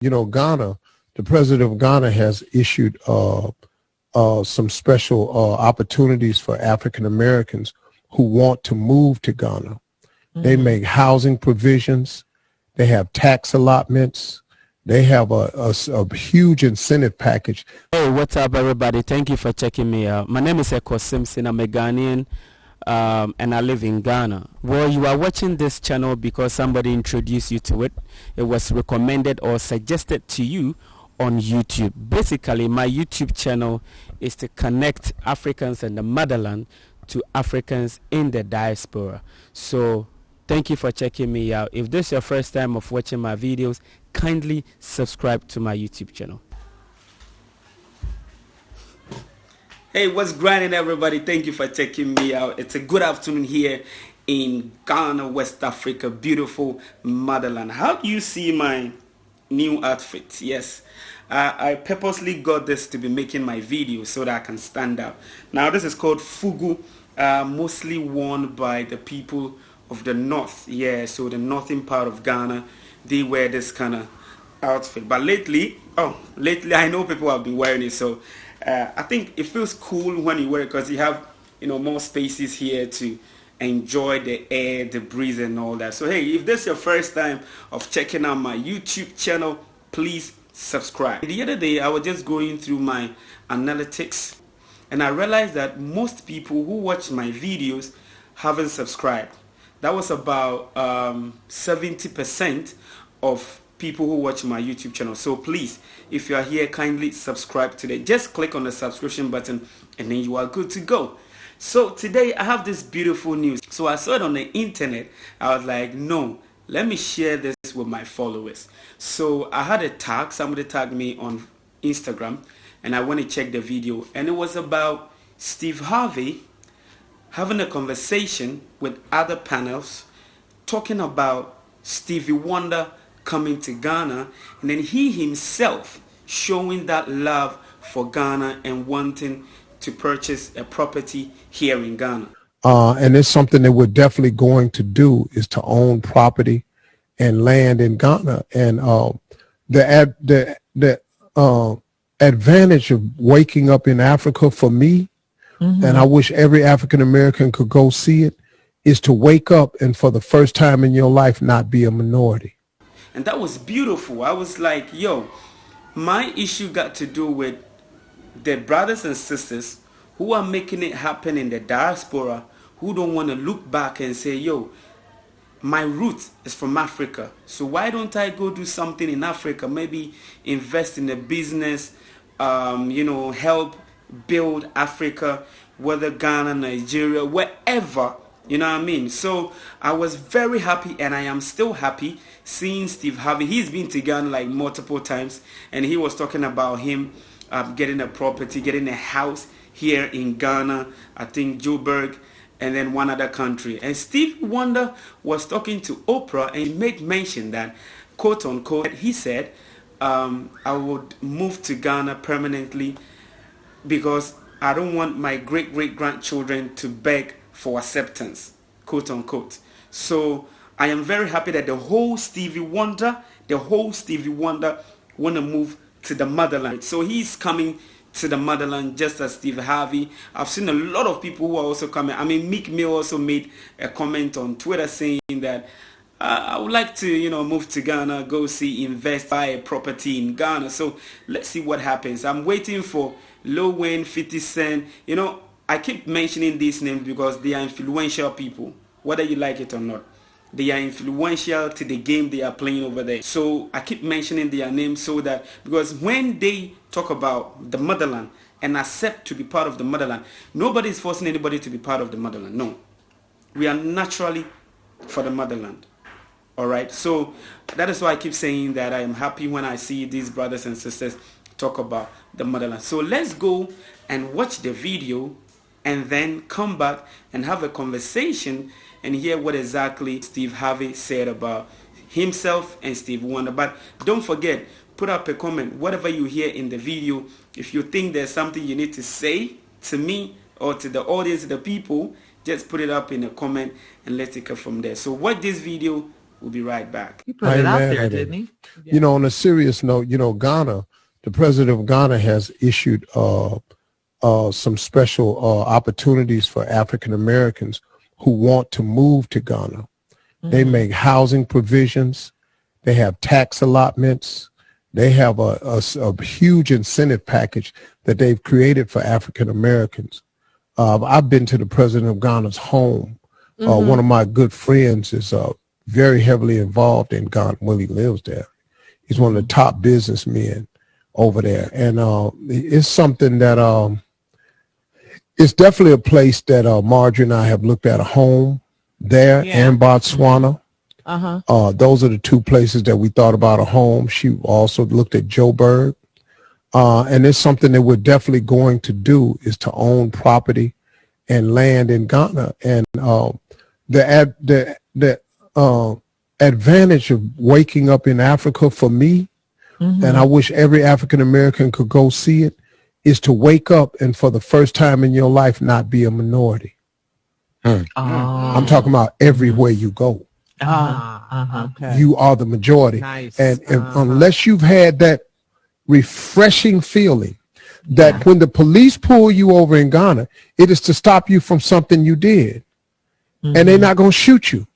you know, Ghana, the president of Ghana has issued uh, uh, some special uh, opportunities for African Americans who want to move to Ghana. Mm-hmm. They make housing provisions. They have tax allotments. They have a, a, a, huge incentive package. Hey, what's up, everybody? Thank you for checking me out. My name is Eko Simpson. I'm a Ghanaian um, and I live in Ghana. Well, you are watching this channel because somebody introduced you to it. It was recommended or suggested to you on YouTube. Basically, my YouTube channel is to connect Africans in the motherland to Africans in the diaspora. So, thank you for checking me out. If this is your first time of watching my videos, kindly subscribe to my YouTube channel. Hey, what's grinding everybody? Thank you for checking me out. It's a good afternoon here in Ghana, West Africa, beautiful motherland. How do you see my new outfit? Yes, uh, I purposely got this to be making my video so that I can stand out. Now this is called Fugu, uh, mostly worn by the people of the north. Yeah, so the northern part of Ghana, they wear this kind of outfit. But lately, oh, lately I know people have been wearing it, so uh, I think it feels cool when you wear it because you have you know more spaces here to enjoy the air, the breeze and all that. So hey, if this is your first time of checking out my YouTube channel, please subscribe. The other day I was just going through my analytics and I realized that most people who watch my videos haven't subscribed. That was about 70% um, of people who watch my YouTube channel. So please, if you are here, kindly subscribe today. Just click on the subscription button and then you are good to go. So today I have this beautiful news. So I saw it on the internet. I was like, no, let me share this with my followers. So I had a tag, somebody tagged me on Instagram and I went to check the video and it was about Steve Harvey having a conversation with other panels talking about Stevie Wonder coming to Ghana and then he himself showing that love for Ghana and wanting to purchase a property here in Ghana. Uh, and it's something that we're definitely going to do is to own property and land in Ghana. And uh, the ad, the the uh, advantage of waking up in Africa for me, mm-hmm. and I wish every African American could go see it, is to wake up and for the first time in your life not be a minority and that was beautiful. I was like yo my issue got to do with the brothers and sisters who are making it happen in the diaspora who don't want to look back and say yo my root is from africa. So why don't i go do something in africa? Maybe invest in a business um, you know help build africa whether ghana nigeria wherever you know what I mean? So I was very happy and I am still happy seeing Steve Harvey. He's been to Ghana like multiple times and he was talking about him um, getting a property, getting a house here in Ghana, I think Joburg and then one other country. And Steve Wonder was talking to Oprah and he made mention that, quote unquote, he said, um, I would move to Ghana permanently because I don't want my great great grandchildren to beg for acceptance, quote unquote. So I am very happy that the whole Stevie Wonder, the whole Stevie Wonder want to move to the motherland. So he's coming to the motherland just as Steve Harvey. I've seen a lot of people who are also coming. I mean, Meek Mill also made a comment on Twitter saying that uh, I would like to, you know, move to Ghana, go see, invest, buy a property in Ghana. So let's see what happens. I'm waiting for Lil Wayne, 50 Cent. You know, I keep mentioning these names because they are influential people, whether you like it or not. They are influential to the game they are playing over there. So I keep mentioning their names so that because when they talk about the motherland and accept to be part of the motherland, nobody is forcing anybody to be part of the motherland. No. We are naturally for the motherland. Alright, so that is why I keep saying that I am happy when I see these brothers and sisters talk about the motherland. So let's go and watch the video and then come back and have a conversation and hear what exactly Steve Harvey said about himself and Steve Wonder. But don't forget, put up a comment, whatever you hear in the video. If you think there's something you need to say to me or to the audience, the people, just put it up in a comment and let's take it from there. So watch this video We'll be right back. He put I it out there, didn't he? You know, on a serious note, you know, Ghana, the president of Ghana has issued uh, uh, some special uh, opportunities for African Americans who want to move to Ghana. They Mhm. make housing provisions. They have tax allotments. They have a huge incentive package that they've created for African Americans. Uh, I've been to the president of Ghana's home. Uh, one of my good friends is uh, very heavily involved in Ghana. Well, he lives there. He's one of the top businessmen over there, and uh, it's something that um, it's definitely a place that uh, Marjorie and I have looked at a home there Yeah. and Botswana. Uh-huh. Uh, those are the two places that we thought about a home. She also looked at Joburg. Uh, and it's something that we're definitely going to do is to own property and land in Ghana. And uh, the ad, the the uh, advantage of waking up in Africa for me, Mhm. and I wish every African American could go see it, is to wake up and for the first time in your life not be a minority. Oh. I'm talking about everywhere you go. Uh-huh. Uh-huh. Okay. You are the majority. nice. And if, Uh-huh. unless you've had that refreshing feeling that when the police pull you over in Ghana, it is to stop you from something you did, and Mm-hmm. they're not going to shoot you.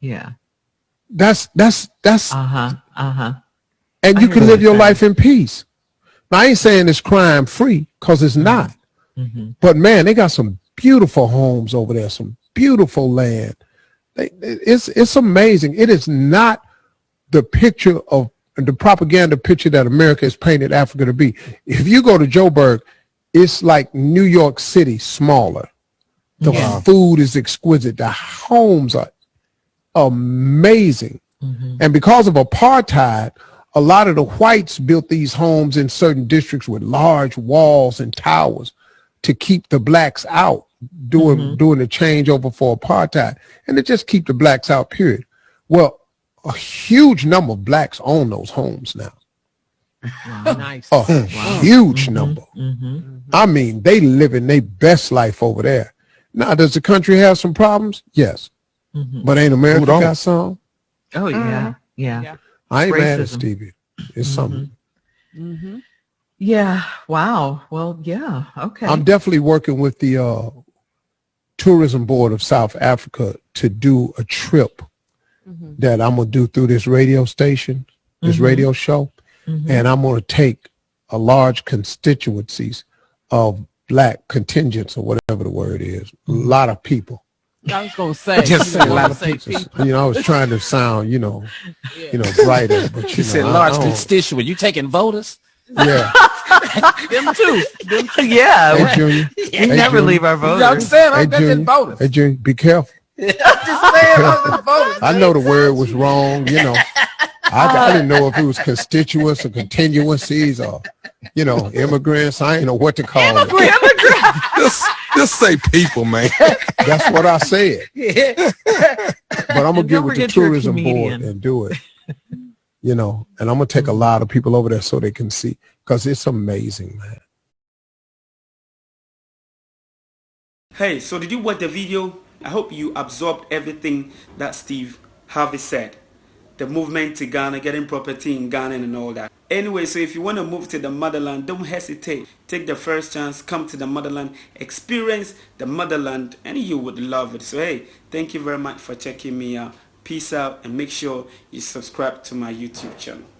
Yeah. That's that's that's, Uh-huh. Uh-huh. and I you hear can live your saying. life in peace. Now, I ain't saying it's crime free because it's not. Mhm. But man, they got some beautiful homes over there, some beautiful land. They, it's it's amazing. It is not the picture of the propaganda picture that America has painted Africa to be. If you go to Joburg, it's like New York City smaller. The Yeah. food is exquisite. The homes are amazing. Mhm. And because of apartheid, a lot of the whites built these homes in certain districts with large walls and towers to keep the blacks out doing doing the changeover for apartheid and to just keep the blacks out period well a huge number of blacks own those homes now Wow, nice. a huge number Mhm. i mean they living their best life over there now does the country have some problems yes Mhm. but ain't america don't? got some Oh yeah. Mhm. Yeah. Yeah. I ain't mad at Racism. stevie it's something Mm-hmm. Yeah. Wow. Well, yeah. Okay. I'm definitely working with the uh, tourism board of South Africa to do a trip Mhm. that I'm gonna do through this radio station, this Mhm. radio show, Mhm. and I'm gonna take a large constituencies of black contingents or whatever the word is, a lot of people. I was gonna say. Just you a lot of say people. You know, I was trying to sound, you know, Yeah. you know, brighter, but you He know, said I- large I constituent. You taking voters? Yeah, Them too. Them too. yeah. hey Junior, We Hey, never Junior. leave our voters. I'm saying Hey, I'm taking Junior. voters. hey Junior, be careful. I'm just saying I'm taking voters. I know the word was wrong, you know. I, I uh, didn't know if it was constituents or continuancies or, you know, immigrants. I didn't know what to call it. Just, just say people, man. That's what I said. Yeah. But I'm gonna get with the forget you're a tourism board and do it. You know, and I'm gonna take a lot of people over there so they can see because it's amazing, man. Hey, so did you watch the video? I hope you absorbed everything that Steve Harvey said. The movement to Ghana, getting property in Ghana and all that. Anyway, so if you want to move to the motherland, don't hesitate. Take the first chance, come to the motherland, experience the motherland, and you would love it. So hey, thank you very much for checking me out. Peace out and make sure you subscribe to my YouTube channel.